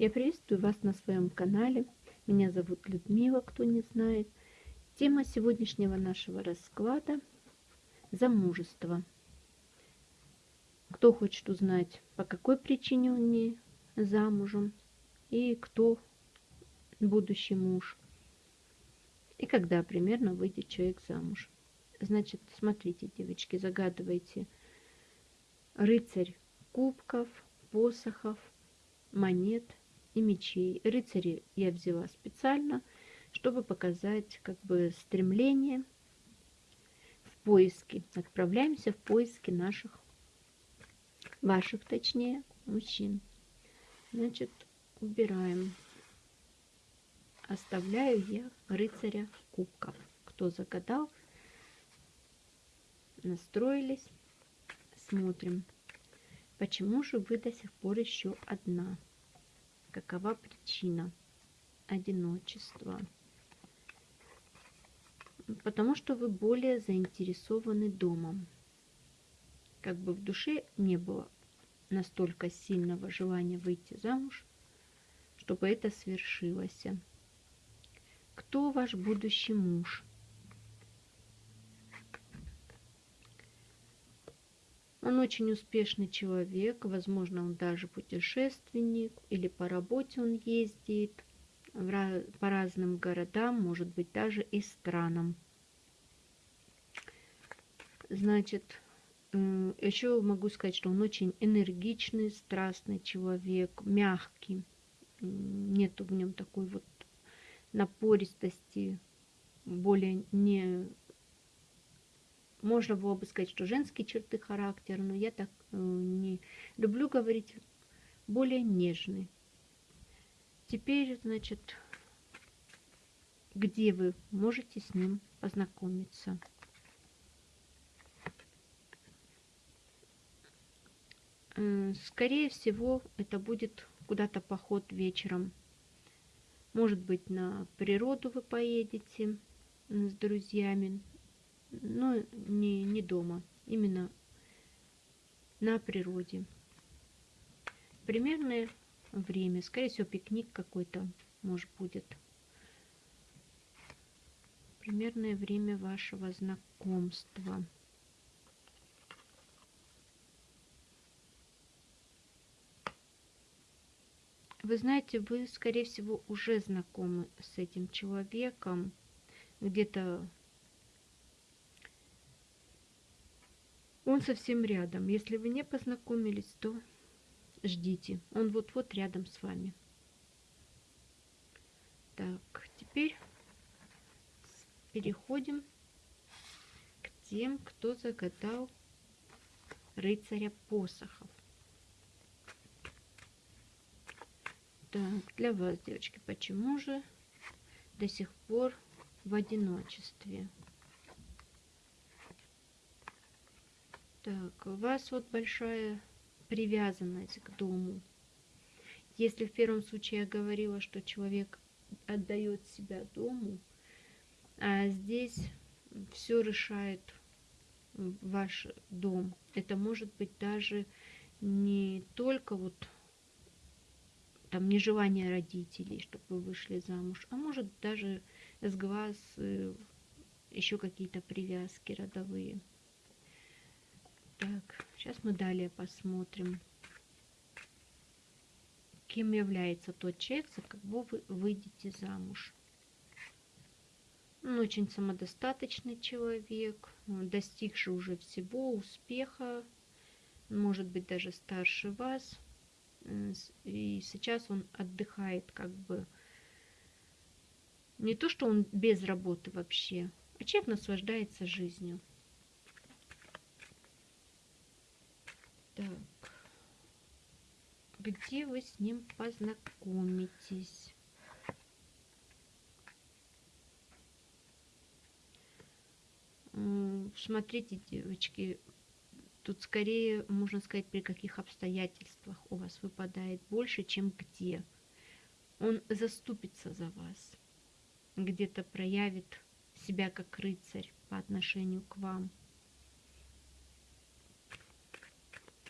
Я приветствую вас на своем канале. Меня зовут Людмила, кто не знает. Тема сегодняшнего нашего расклада – замужество. Кто хочет узнать, по какой причине он не замужем, и кто будущий муж, и когда примерно выйдет человек замуж. Значит, смотрите, девочки, загадывайте рыцарь кубков, посохов, монет и мечей. Рыцари я взяла специально, чтобы показать как бы стремление в поиске. Отправляемся в поиски наших, ваших точнее, мужчин. Значит, убираем. Оставляю я рыцаря кубков. Кто загадал, настроились, смотрим. Почему же вы до сих пор еще одна? Какова причина одиночества? Потому что вы более заинтересованы домом. Как бы в душе не было настолько сильного желания выйти замуж, чтобы это свершилось. Кто ваш будущий муж? Он очень успешный человек, возможно, он даже путешественник, или по работе он ездит по разным городам, может быть, даже и странам. Значит, еще могу сказать, что он очень энергичный, страстный человек, мягкий. Нету в нем такой вот напористости, более не можно было бы сказать, что женские черты характера, но я так э, не люблю говорить, более нежный. Теперь, значит, где вы можете с ним познакомиться? Э, скорее всего, это будет куда-то поход вечером. Может быть, на природу вы поедете с друзьями, но не, не дома, именно на природе. Примерное время, скорее всего, пикник какой-то, может, будет. Примерное время вашего знакомства. Вы знаете, вы, скорее всего, уже знакомы с этим человеком. Где-то Он совсем рядом. Если вы не познакомились, то ждите. Он вот-вот рядом с вами. Так, теперь переходим к тем, кто загадал рыцаря посохов. Так, для вас, девочки, почему же до сих пор в одиночестве? Так, у вас вот большая привязанность к дому. Если в первом случае я говорила, что человек отдает себя дому, а здесь все решает ваш дом. Это может быть даже не только вот там нежелание родителей, чтобы вы вышли замуж, а может даже с глаз э, еще какие-то привязки родовые. Так, сейчас мы далее посмотрим, кем является тот человек, за кого вы выйдете замуж. Он очень самодостаточный человек, достигший уже всего, успеха, может быть даже старше вас. И сейчас он отдыхает как бы не то, что он без работы вообще, а человек наслаждается жизнью. Где вы с ним познакомитесь? Смотрите, девочки, тут скорее, можно сказать, при каких обстоятельствах у вас выпадает больше, чем где. Он заступится за вас, где-то проявит себя как рыцарь по отношению к вам.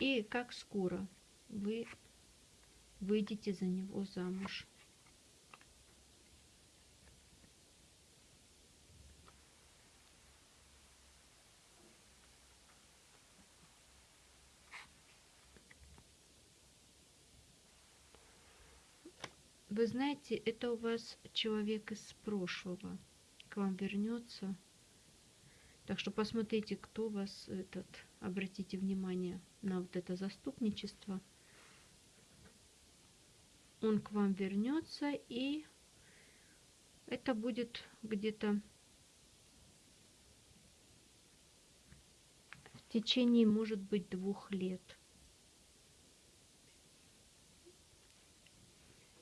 И как скоро вы выйдете за него замуж. Вы знаете, это у вас человек из прошлого к вам вернется. Так что посмотрите, кто вас этот, обратите внимание на вот это заступничество. Он к вам вернется и это будет где-то в течение, может быть, двух лет.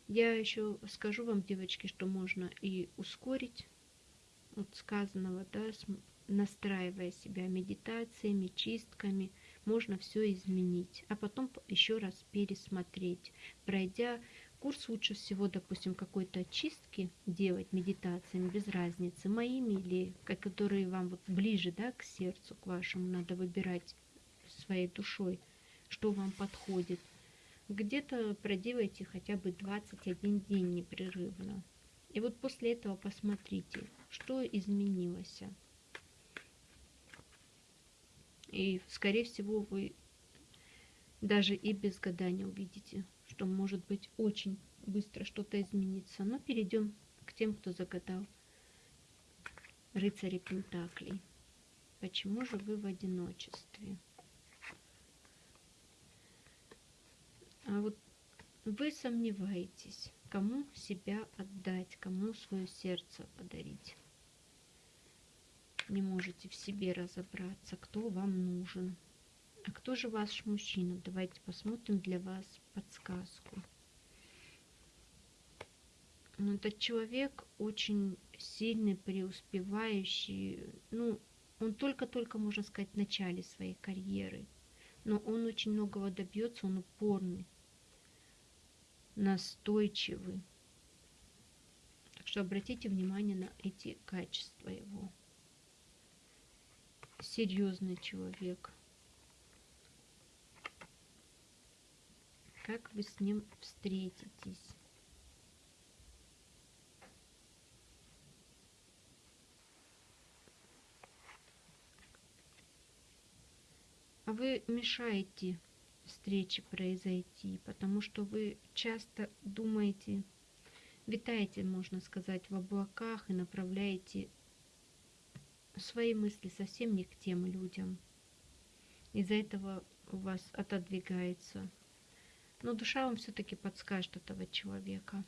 Я еще скажу вам, девочки, что можно и ускорить от сказанного, да, настраивая себя медитациями, чистками, можно все изменить, а потом еще раз пересмотреть, пройдя курс лучше всего, допустим, какой-то очистки делать медитациями, без разницы, моими или которые вам вот ближе, да, к сердцу, к вашему, надо выбирать своей душой, что вам подходит – где-то проделайте хотя бы 21 день непрерывно. И вот после этого посмотрите, что изменилось. И, скорее всего, вы даже и без гадания увидите, что может быть очень быстро что-то изменится. Но перейдем к тем, кто загадал рыцари Пентаклей. Почему же вы в одиночестве? А вот вы сомневаетесь, кому себя отдать, кому свое сердце подарить. Не можете в себе разобраться, кто вам нужен. А кто же ваш мужчина? Давайте посмотрим для вас подсказку. Ну, этот человек очень сильный, преуспевающий. Ну, он только-только, можно сказать, в начале своей карьеры. Но он очень многого добьется, он упорный настойчивый. Так что обратите внимание на эти качества его. Серьезный человек. Как вы с ним встретитесь? А вы мешаете встречи произойти, потому что вы часто думаете, витаете, можно сказать, в облаках и направляете свои мысли совсем не к тем людям. Из-за этого у вас отодвигается. Но душа вам все-таки подскажет этого человека.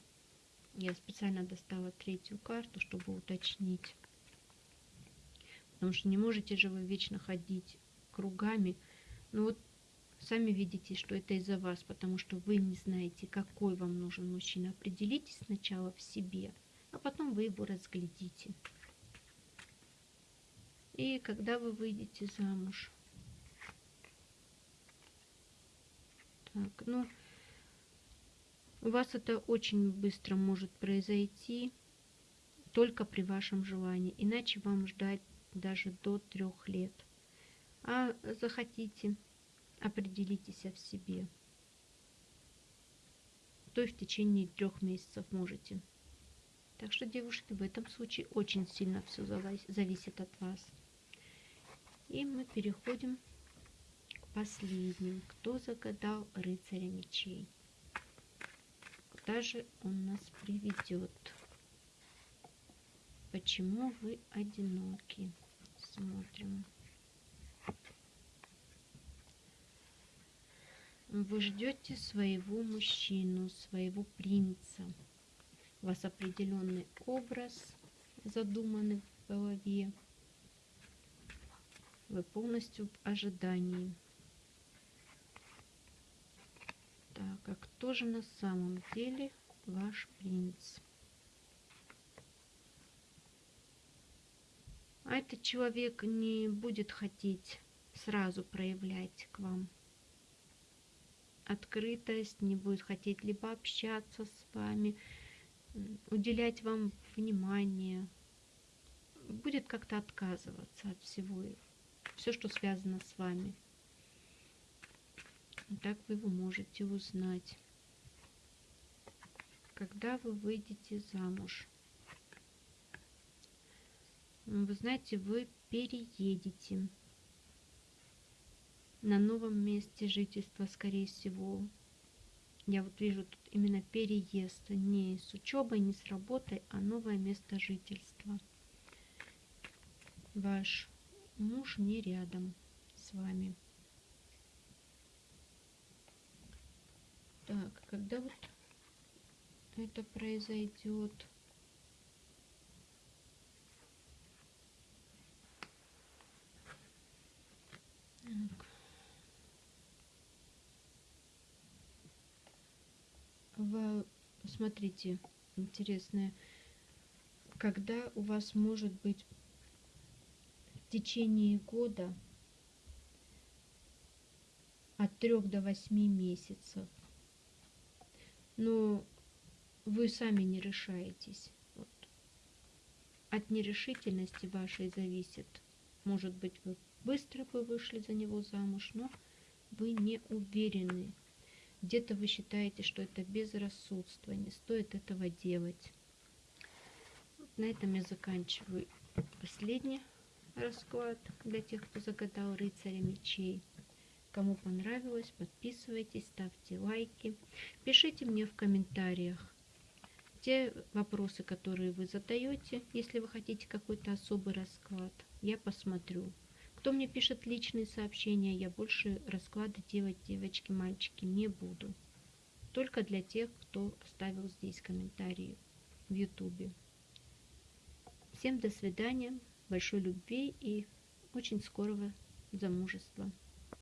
Я специально достала третью карту, чтобы уточнить. Потому что не можете же вы вечно ходить кругами. Ну вот Сами видите, что это из-за вас, потому что вы не знаете, какой вам нужен мужчина. Определитесь сначала в себе, а потом вы его разглядите. И когда вы выйдете замуж? Так, ну, у вас это очень быстро может произойти, только при вашем желании, иначе вам ждать даже до трех лет. А захотите определитесь в себе, то и в течение трех месяцев можете. Так что, девушки, в этом случае очень сильно все зависит от вас. И мы переходим к последним. Кто загадал рыцаря мечей? Куда же он нас приведет? Почему вы одиноки? Смотрим. Вы ждете своего мужчину, своего принца. У вас определенный образ задуманный в голове. Вы полностью в ожидании. Так, а кто же на самом деле ваш принц? А этот человек не будет хотеть сразу проявлять к вам открытость, не будет хотеть либо общаться с вами, уделять вам внимание, будет как-то отказываться от всего, все, что связано с вами. Так вы его можете узнать. когда вы выйдете замуж. Вы знаете, вы переедете на новом месте жительства, скорее всего. Я вот вижу тут именно переезд, не с учебой, не с работой, а новое место жительства. Ваш муж не рядом с вами. Так, когда вот это произойдет? В, смотрите, интересное, когда у вас может быть в течение года от 3 до 8 месяцев. Но вы сами не решаетесь. Вот. От нерешительности вашей зависит. Может быть, вы быстро бы вышли за него замуж, но вы не уверены где-то вы считаете, что это безрассудство, не стоит этого делать. На этом я заканчиваю последний расклад для тех, кто загадал рыцаря мечей. Кому понравилось, подписывайтесь, ставьте лайки. Пишите мне в комментариях те вопросы, которые вы задаете, если вы хотите какой-то особый расклад. Я посмотрю. Кто мне пишет личные сообщения, я больше расклады делать, девочки, мальчики, не буду. Только для тех, кто оставил здесь комментарии в ютубе. Всем до свидания, большой любви и очень скорого замужества.